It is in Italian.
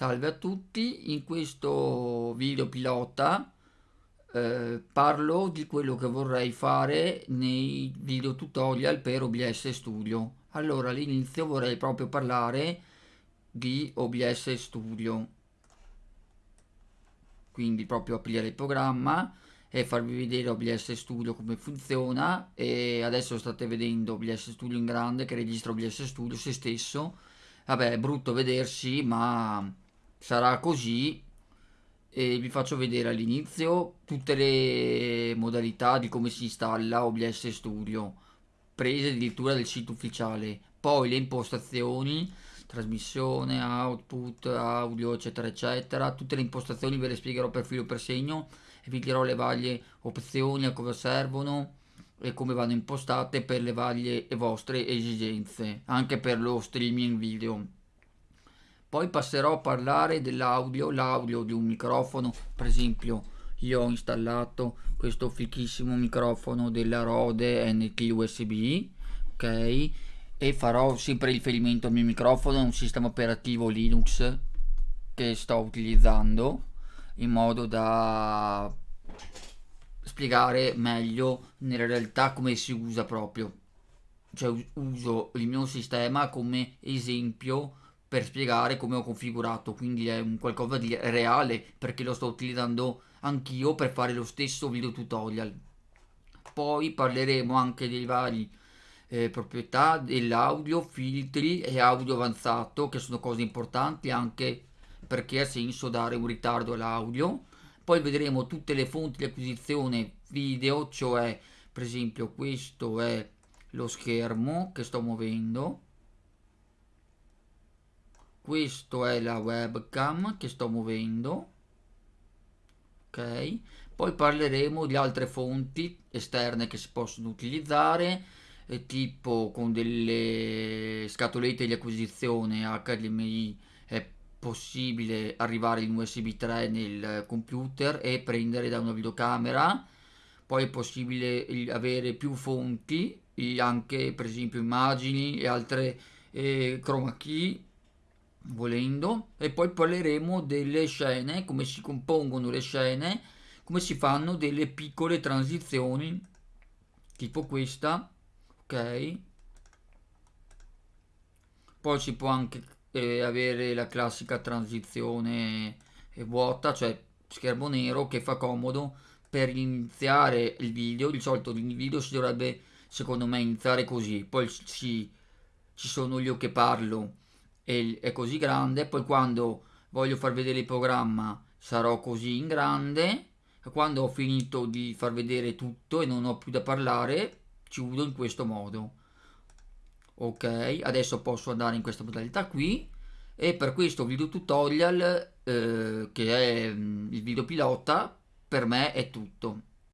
Salve a tutti, in questo video pilota eh, parlo di quello che vorrei fare nei video tutorial per OBS Studio. Allora all'inizio vorrei proprio parlare di OBS Studio, quindi proprio aprire il programma e farvi vedere OBS Studio come funziona. E adesso state vedendo OBS Studio in grande che registra OBS Studio se stesso. Vabbè è brutto vedersi ma sarà così e vi faccio vedere all'inizio tutte le modalità di come si installa OBS Studio prese addirittura del sito ufficiale. Poi le impostazioni trasmissione, output, audio eccetera eccetera. Tutte le impostazioni ve le spiegherò per filo per segno e vi dirò le varie opzioni a cosa servono e come vanno impostate per le varie vostre esigenze anche per lo streaming video poi passerò a parlare dell'audio, l'audio di un microfono, per esempio io ho installato questo fichissimo microfono della Rode NT USB, ok? E farò sempre riferimento al mio microfono, un sistema operativo Linux che sto utilizzando in modo da spiegare meglio nella realtà come si usa proprio. Cioè uso il mio sistema come esempio per spiegare come ho configurato, quindi è un qualcosa di reale perché lo sto utilizzando anch'io per fare lo stesso video tutorial. Poi parleremo anche dei vari eh, proprietà dell'audio, filtri e audio avanzato che sono cose importanti anche perché ha senso dare un ritardo all'audio. Poi vedremo tutte le fonti di acquisizione video, cioè per esempio questo è lo schermo che sto muovendo questo è la webcam che sto muovendo. Ok. Poi parleremo di altre fonti esterne che si possono utilizzare eh, tipo con delle scatolette di acquisizione HDMI è possibile arrivare in USB 3 nel computer e prendere da una videocamera. Poi è possibile avere più fonti anche per esempio immagini e altre eh, chroma key volendo e poi parleremo delle scene come si compongono le scene come si fanno delle piccole transizioni tipo questa ok? Poi si può anche eh, avere la classica transizione eh, vuota cioè schermo nero che fa comodo per iniziare il video. Di solito il video si dovrebbe secondo me iniziare così. Poi ci, ci sono io che parlo è così grande poi quando voglio far vedere il programma sarò così in grande quando ho finito di far vedere tutto e non ho più da parlare chiudo in questo modo. Ok adesso posso andare in questa modalità qui e per questo video tutorial eh, che è mm, il video pilota per me è tutto